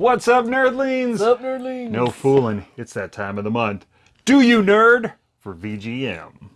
What's up, nerdlings? What's up, nerdlings? No fooling, it's that time of the month. Do you nerd for VGM?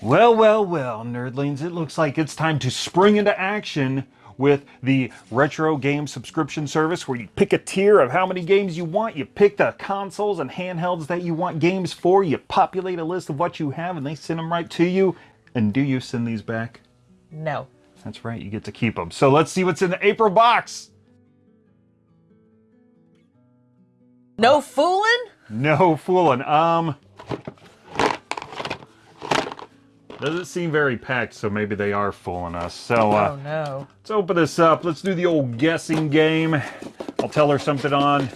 Well, well, well, nerdlings, it looks like it's time to spring into action with the retro game subscription service where you pick a tier of how many games you want, you pick the consoles and handhelds that you want games for, you populate a list of what you have and they send them right to you. And do you send these back? No. That's right, you get to keep them. So let's see what's in the April box. No fooling? No fooling. Um, doesn't seem very packed, so maybe they are fooling us. So, uh, oh no. Let's open this up. Let's do the old guessing game. I'll tell her something on.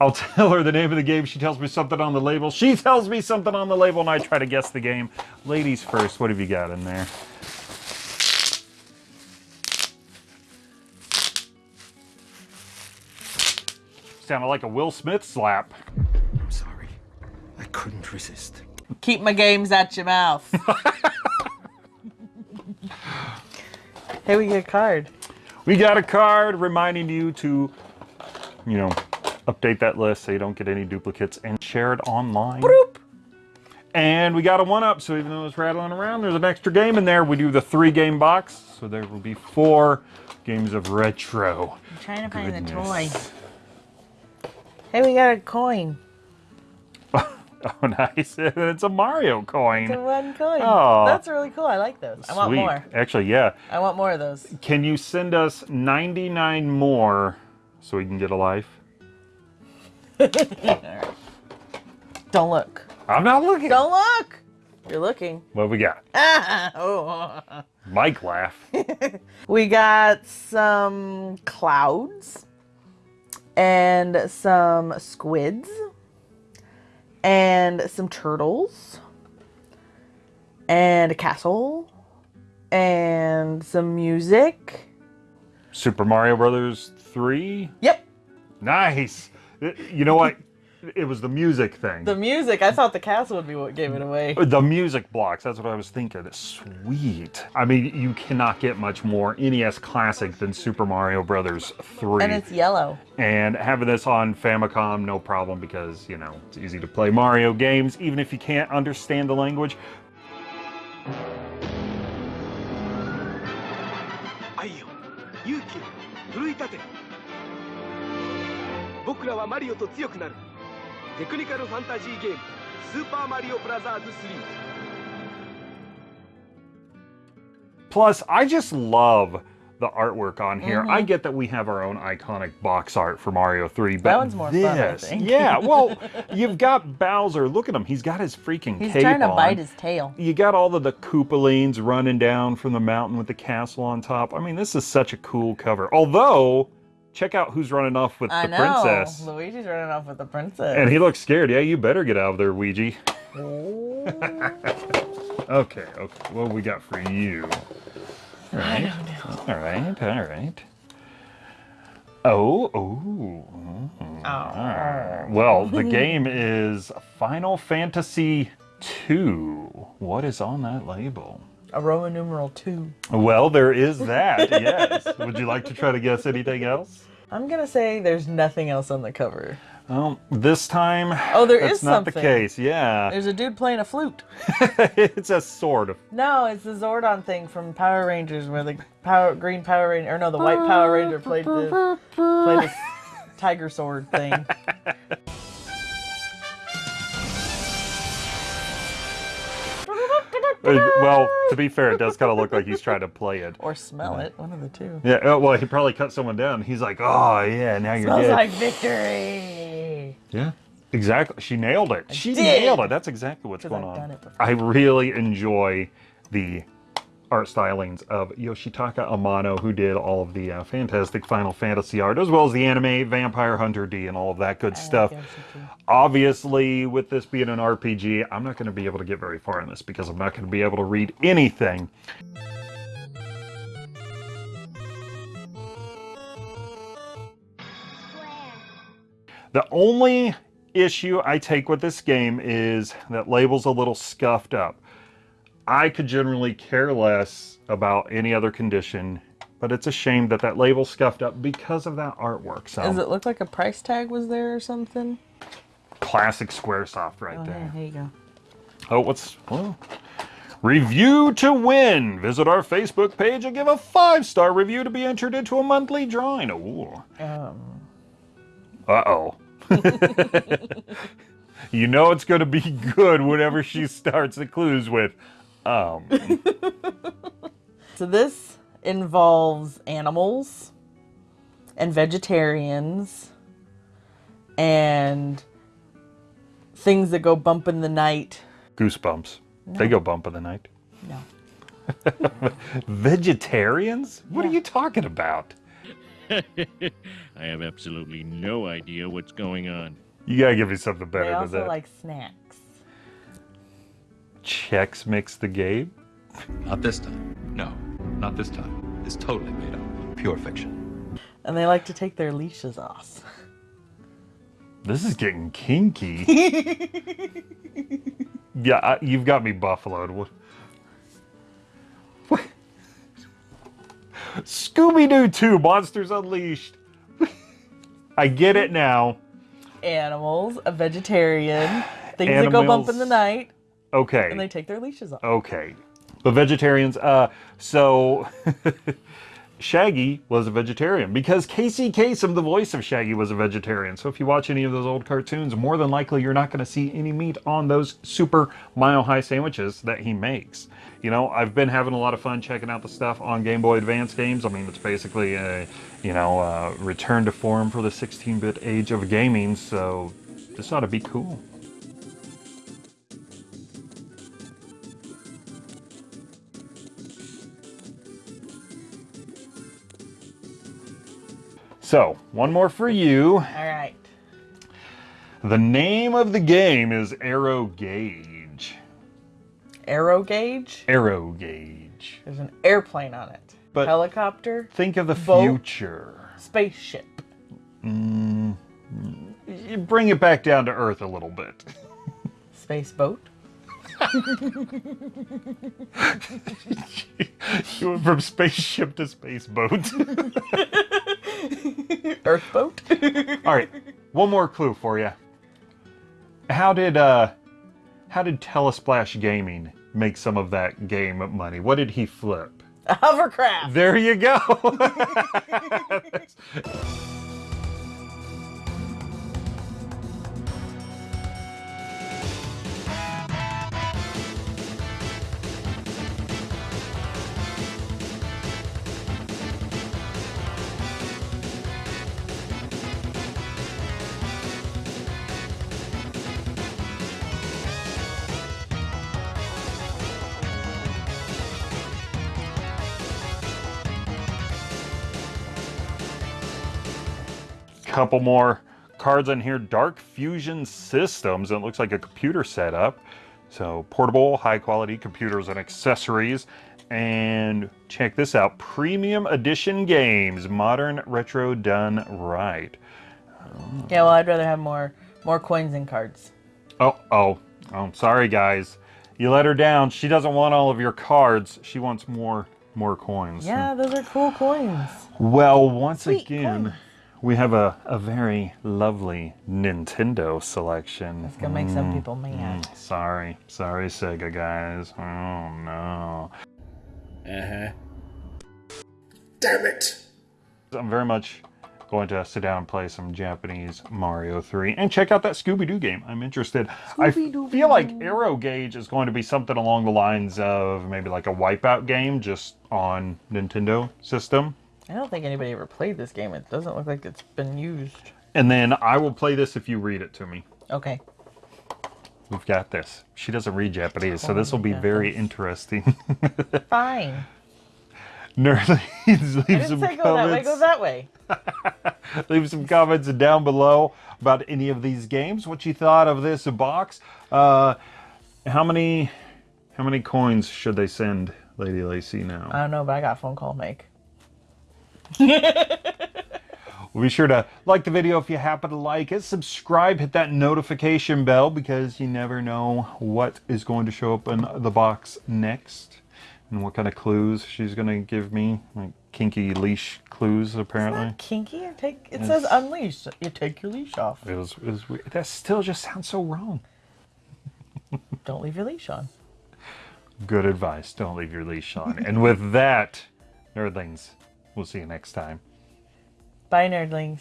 I'll tell her the name of the game. She tells me something on the label. She tells me something on the label, and I try to guess the game. Ladies first, what have you got in there? Sounded like a Will Smith slap. I'm sorry. I couldn't resist. Keep my games out your mouth. hey, we get a card. We got a card reminding you to, you know, update that list so you don't get any duplicates and share it online. Broop. And we got a one up, so even though it's rattling around, there's an extra game in there. We do the three game box, so there will be four games of retro. I'm trying to find the toy. Hey, we got a coin. Oh, nice. it's a Mario coin. It's a one coin. Oh. That's really cool. I like those. I want more. Actually, yeah. I want more of those. Can you send us 99 more so we can get a life? Don't look. I'm not looking. Don't look. You're looking. What we got? oh. Mike laugh. We got some clouds and some squids and some turtles and a castle and some music. Super Mario Brothers 3? Yep, Nice. You know what? It was the music thing. the music. I thought the castle would be what gave it away. The music blocks, that's what I was thinking. Sweet. I mean, you cannot get much more NES classic than Super Mario Brothers 3. And it's yellow. And having this on Famicom, no problem because, you know, it's easy to play Mario games, even if you can't understand the language. 愛よ勇気を奮い立て僕らはマリオと強くなる テクニカルファンタジーゲーム「スーパーマリオブラザーズ3」 Plus, I just love the artwork on here. I get that we have our own iconic box art for Mario 3, but Mm-hmm. one's more this, fun, I think. yeah, well, you've got Bowser. Look at him. He's got his freaking He's cape trying to on. bite his tail. You got all of the Koopalines running down from the mountain with the castle on top. I mean, this is such a cool cover. Although, check out who's running off with I the know. princess. Luigi's running off with the princess. And he looks scared. Yeah, you better get out of there, Ouija. Oh. Okay, okay. What we got for you? All right. All right, all right. Oh, oh. mm, Well, the game is Final Fantasy II. What is on that label? A Roman numeral two. Well, there is that, yes. Would you like to try to guess anything else? I'm gonna say there's nothing else on the cover. Well, this time, Oh, there that's is not the case. Yeah, There's a dude playing a flute. it's a sword. of. No, it's the Zordon thing from Power Rangers where the power green Power Ranger or no, the white Power Ranger played the played the tiger sword thing. Well, to be fair, it does kind of look like he's trying to play it. Or smell it, one of the two. Yeah, uh, well, he probably cut someone down. He's like, oh, yeah, now you're Smells dead. like victory. Yeah, exactly. She nailed it. she did. nailed it. That's exactly what's going I've on. I really enjoy the art stylings of Yoshitaka Amano, who did all of the uh, fantastic Final Fantasy art, as well as the anime Vampire Hunter D and all of that good stuff. Yoshi too. Obviously, with this being an RPG, I'm not going to be able to get very far in this because I'm not going to be able to read anything. The only issue I take with this game is that label's a little scuffed up. I could generally care less about any other condition, but it's a shame that that label scuffed up because of that artwork. So Does it look like a price tag was there or something? classic Squaresoft right Oh, there. yeah, here you go. Oh, what's well, review to win? Visit our Facebook page and give a five star review to be entered into a monthly drawing. Ooh. Um, Uh oh. you know it's going to be good whenever she starts the clues with, um. so this involves animals and vegetarians and things that go bump in the night. Goosebumps. They go bump in the night. No. Vegetarians? What are you talking about? I have absolutely no idea what's going on. You gotta give me something better They than also that. like snacks. Chex Mix the game? Not this time. No, not this time. It's totally made up. Pure fiction. And they like to take their leashes off. This is getting kinky. yeah, I, you've got me buffaloed. What? what? Scooby Doo 2 Monsters Unleashed. I get it now. Animals, a vegetarian, things that go bump in the night, Okay. and they take their leashes off. Okay. But vegetarians, uh, so Shaggy was a vegetarian because Casey Kasem, the voice of Shaggy, was a vegetarian. So if you watch any of those old cartoons, more than likely you're not going to see any meat on those super mile high sandwiches that he makes. You know, I've been having a lot of fun checking out the stuff on Game Boy Advance games. I mean, it's basically a, you know, uh, return to form for the 16 bit age of gaming. So this ought to be cool. So, one more for you. All right. The name of the game is Aero Gauge. Aero gauge. Aero Gauge. There's an airplane on it. But- Helicopter. Think of the Boat. future. Spaceship. You bring it back down to earth a little bit. Space boat. You went from spaceship to space boat. Earth boat. All right, one more clue for you. How did uh, how did Telesplash Gaming make some of that game money? What did he flip? a hovercraft. There you go. Couple more cards on here. Dark Fusion Systems. It looks like a computer setup. So portable, high quality computers and accessories. And check this out. Premium edition games. Modern retro done right. Yeah, well, I'd rather have more more coins and cards. Oh, oh, oh, sorry guys. You let her down. She doesn't want all of your cards. She wants more more coins. Yeah, those are cool coins. Well, once Sweet again, coin. We have a, a very lovely Nintendo selection. It's gonna make some people mad. Mm, sorry. Sorry, Sega guys. Oh no. Uh huh. Damn it! I'm very much going to sit down and play some Japanese Mario 3 and check out that Scooby-Doo game. I'm interested. I feel like Aero Gauge is going to be something along the lines of maybe like a Wipeout game just on Nintendo system. I don't think anybody ever played this game. It doesn't look like it's been used. And then I will play this if you read it to me. Okay. We've got this. She doesn't read Japanese, so this will be very interesting. Fine. Nerdlings, leave some say go that way. Go comments. that way. Leave some comments down below about any of these games. What you thought of this box? Uh, how many, how many coins should they send Lady Lacey now? I don't know, but I got a phone call to make. Well, be sure to like the video if you happen to like it. Subscribe, hit that notification bell because you never know what is going to show up in the box next and what kind of clues she's going to give me. Like kinky leash clues, apparently. Kinky. You take. It says unleash. You take your leash off. It was, it was weird. That still just sounds so wrong. Don't leave your leash on. Good advice. Don't leave your leash on. and with that, nerdlings, we'll see you next time. Bye, nerdlings.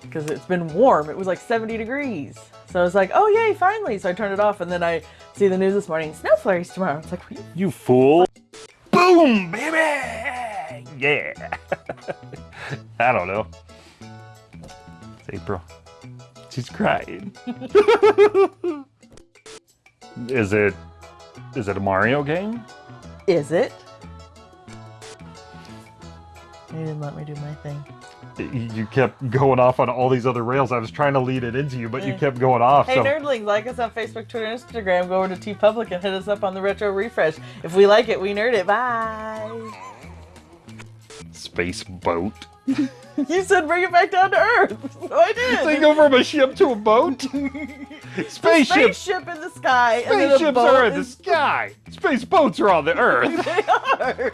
Because it's been warm. It was like 70 degrees. So I was like, oh, yay, finally. So I turned it off, and then I see the news this morning snow flurries tomorrow. It's like, what you You fool. Boom, baby! Yeah. I don't know. It's April. She's crying. is it is it a Mario game? Is it? You didn't let me do my thing. You kept going off on all these other rails. I was trying to lead it into you, but you eh. kept going off. Hey, so nerdlings, like us on Facebook, Twitter, Instagram. Go over to TeePublic and hit us up on the Retro Refresh. If we like it, we nerd it. Bye. space boat. You said bring it back down to Earth. So I did. They go from a ship to a boat. Spaceship. Spaceship in the sky. Spaceships are in the sky. Space boats are on the earth. They are.